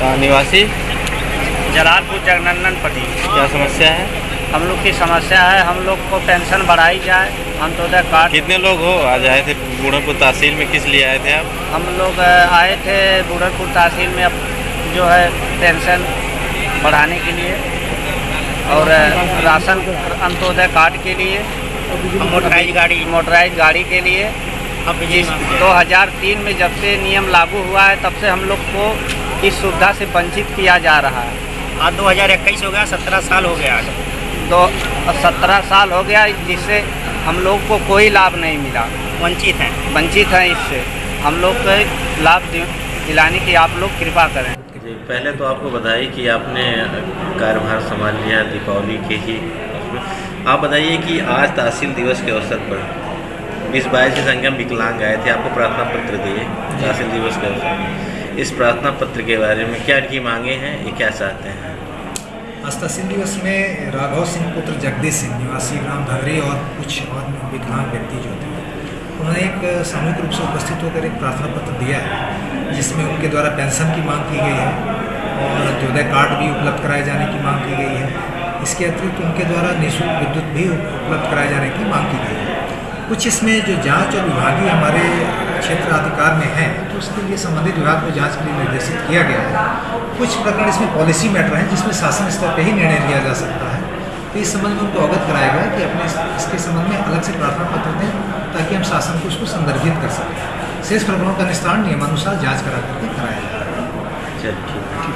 निवासी? जलालपुर जगनंदनपट्टी क्या समस्या है? हम लोग की समस्या है हम लोग को पेंशन बढ़ाई जाए अंत्योदय कार्ड कितने लोग हो? आज आए थे बूढ़ापुर तहसील में किस लिए आए थे आप? हम लोग आए थे बूढ़नपुर तहसील में अब जो है पेंशन बढ़ाने के लिए और राशन अंत्योदय कार्ड के लिए मोटराइज गाड़ी। मोटराइज गाड़ी के लिए। अब बिजली इस मांगते हैं। 2003 में जब से नियम लागू हुआ है तब से हम लोग को इस सुविधा से वंचित किया जा रहा है। आज दो हज़ार इक्कीस हो गया सत्रह साल हो गया आज। दो सत्रह साल हो गया जिससे हम लोग को कोई लाभ नहीं मिला। वंचित हैं। वंचित हैं इससे। हम लोग को लाभ दिलाने की आप लोग कृपा करें। जी पहले तो आपको बधाई कि आपने कार्यभार संभाल लिया दीपावली के ही। उसमें आप बताइए कि आज तहसील दिवस के अवसर पर बीस बाईस की संख्या में विकलांग आए थे आपको प्रार्थना पत्र दिए तहसील दिवस के अवसर पर। इस प्रार्थना पत्र के बारे में क्या इनकी मांगे हैं, ये क्या चाहते हैं? आज तहसील दिवस में राघव सिंह पुत्र जगदीश सिंह, निवासी ग्राम धगरी और कुछ और विकलांग व्यक्ति जो थे, उन्होंने एक सामूहिक रूप से उपस्थित होकर एक प्रार्थना पत्र दिया है, जिसमें उनके द्वारा पेंशन की मांग की गई है और अंत्योदय कार्ड भी उपलब्ध कराए जाने की मांग की गई है। इसके अतिरिक्त उनके द्वारा निःशुल्क विद्युत भी उपलब्ध कराए जाने की मांग की गई है। कुछ इसमें जो जाँच और विभागीय हमारे क्षेत्र अधिकार में है तो उसके लिए संबंधित विभाग को जाँच के लिए निर्देशित किया गया है। कुछ प्रकरण इसमें पॉलिसी मैटर हैं, जिसमें शासन स्तर पर ही निर्णय लिया जा सकता है। तो इस संबंध में उनको अवगत कराया गया कि अपने इसके संबंध में अलग से प्रार्थना पत्र दें, ताकि हम शासन को उसको संदर्भित कर सकें। शेष प्रकरणों का निस्तारण नियमानुसार जाँच करा करके कराया जाए। चलिए, ठीक